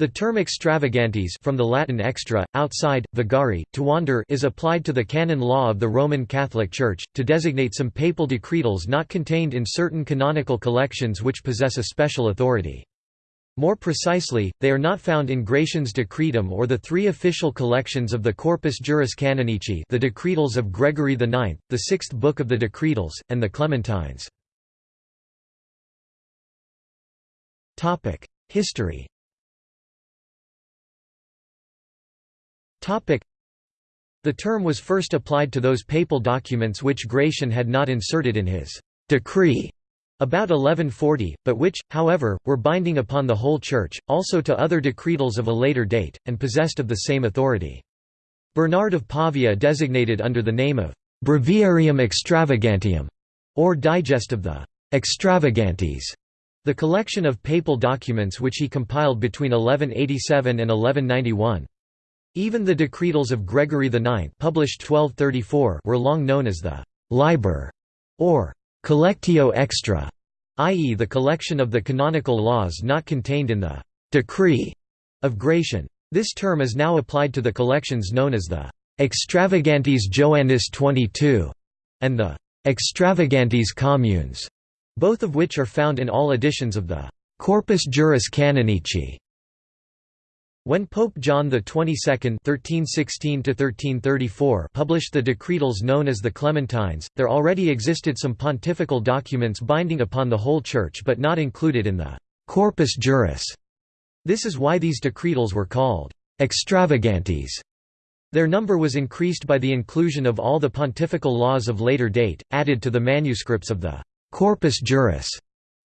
The term extravagantes from the Latin extra, outside, vagari, to wander is applied to the canon law of the Roman Catholic Church, to designate some papal decretals not contained in certain canonical collections which possess a special authority. More precisely, they are not found in Gratian's Decretum or the three official collections of the Corpus Juris Canonici the Decretals of Gregory IX, the sixth book of the Decretals, and the Clementines. History The term was first applied to those papal documents which Gratian had not inserted in his decree about 1140, but which, however, were binding upon the whole Church, also to other decretals of a later date, and possessed of the same authority. Bernard of Pavia designated under the name of Breviarium Extravagantium, or Digest of the Extravagantes, the collection of papal documents which he compiled between 1187 and 1191. Even the decretals of Gregory IX published 1234 were long known as the «liber» or «collectio extra», i.e. the collection of the canonical laws not contained in the «decree» of Gratian. This term is now applied to the collections known as the «extravagantes Joannis 22» and the «extravagantes communes», both of which are found in all editions of the «Corpus Juris Canonici» When Pope John XXII (1316–1334) published the decretals known as the Clementines, there already existed some pontifical documents binding upon the whole Church but not included in the Corpus Juris. This is why these decretals were called extravagantes. Their number was increased by the inclusion of all the pontifical laws of later date, added to the manuscripts of the Corpus Juris,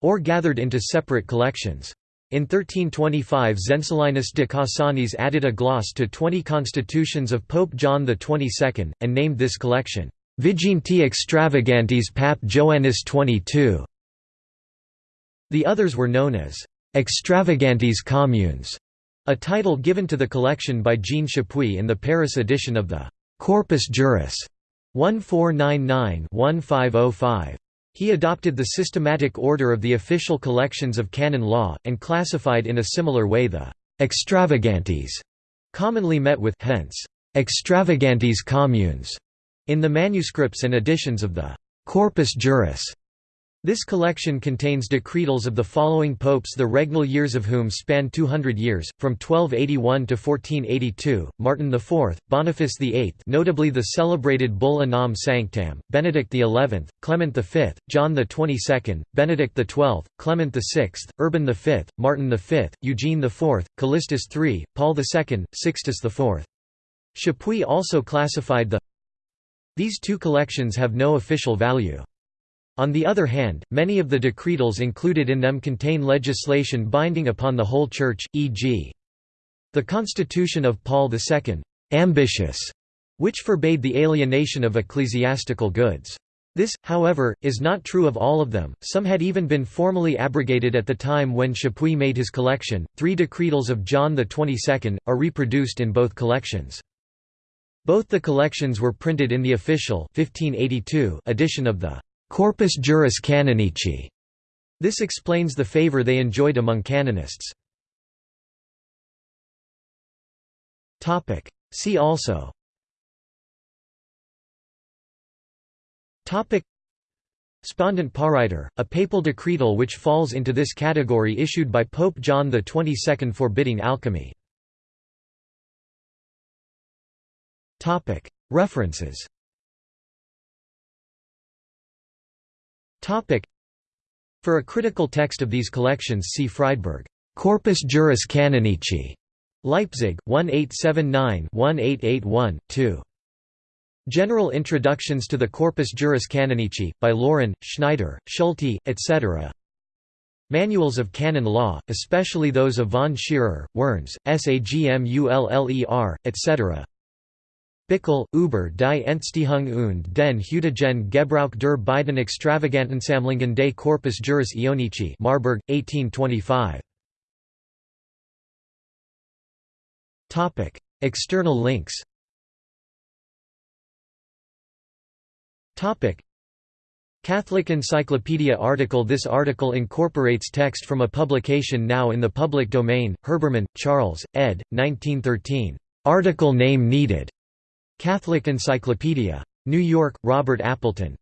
or gathered into separate collections. In 1325 Zenzelinus de Cassanis added a gloss to 20 constitutions of Pope John XXII, and named this collection, Viginti Extravagantes Pap Joannis XXII. The others were known as Extravagantes Communes, a title given to the collection by Jean Chapuis in the Paris edition of the Corpus Juris 1499-1505. He adopted the systematic order of the official collections of canon law, and classified in a similar way the «extravagantes» commonly met with hence «extravagantes communes» in the manuscripts and editions of the «Corpus Juris» This collection contains decretals of the following popes the regnal years of whom span 200 years, from 1281 to 1482, Martin IV, Boniface VIII notably the celebrated Bull Unam Sanctam, Benedict XI, Clement V, John XXII, Benedict XII, Clement VI, Urban V, Martin V, Eugene IV, Callistus III, Paul II, Sixtus IV. Chapuis also classified the These two collections have no official value. On the other hand, many of the decretals included in them contain legislation binding upon the whole Church, e.g. the Constitution of Paul II, Ambitiosae, which forbade the alienation of ecclesiastical goods. This, however, is not true of all of them, some had even been formally abrogated at the time when Chapuis made his collection. Three decretals of John XXII are reproduced in both collections. Both the collections were printed in the official 1582 edition of the Corpus Juris Canonici. This explains the favor they enjoyed among canonists. See also Spondent Pariter, a papal decretal which falls into this category issued by Pope John XXII forbidding alchemy. References For a critical text of these collections see Friedberg, Corpus Juris Canonici, Leipzig, 1879-1881-2. General Introductions to the Corpus Juris Canonici, by Laurin, Schneider, Schulte, etc. Manuals of canon law, especially those of von Scherer, Wernz, Sagmuller, etc. Bickell, über die Entstehung und den heutigen Gebrauch der beiden Extravagantensammlungen des Corpus Juris Canonici Marburg, 1825. External links Catholic Encyclopedia article This article incorporates text from a publication now in the public domain, Herbermann, Charles, ed. 1913. Article name needed. Catholic Encyclopedia. New York, Robert Appleton.